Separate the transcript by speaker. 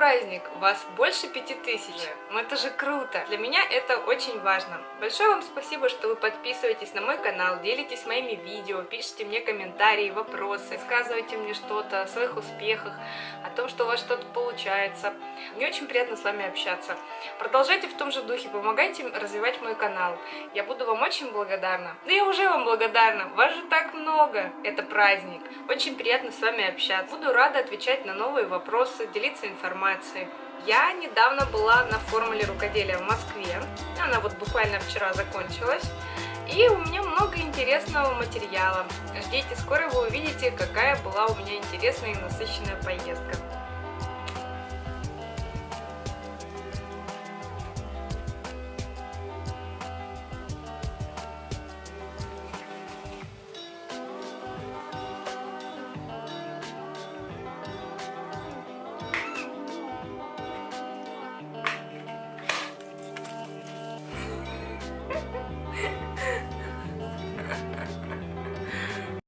Speaker 1: праздник, вас больше пяти тысяч. Ну это же круто. Для меня это очень важно. Большое вам спасибо, что вы подписываетесь на мой канал, делитесь моими видео, пишите мне комментарии, вопросы, рассказывайте мне что-то о своих успехах, о том, что у вас что-то получается. Мне очень приятно с вами общаться. Продолжайте в том же духе, помогайте развивать мой канал. Я буду вам очень благодарна. Да я уже вам благодарна, вас же так много. Это праздник. Очень приятно с вами общаться. Буду рада отвечать на новые вопросы, делиться информацией. Я недавно была на формуле рукоделия в Москве. Она вот буквально вчера закончилась. И у меня много интересного материала. Ждите, скоро вы увидите, какая была у меня интересная и насыщенная поездка.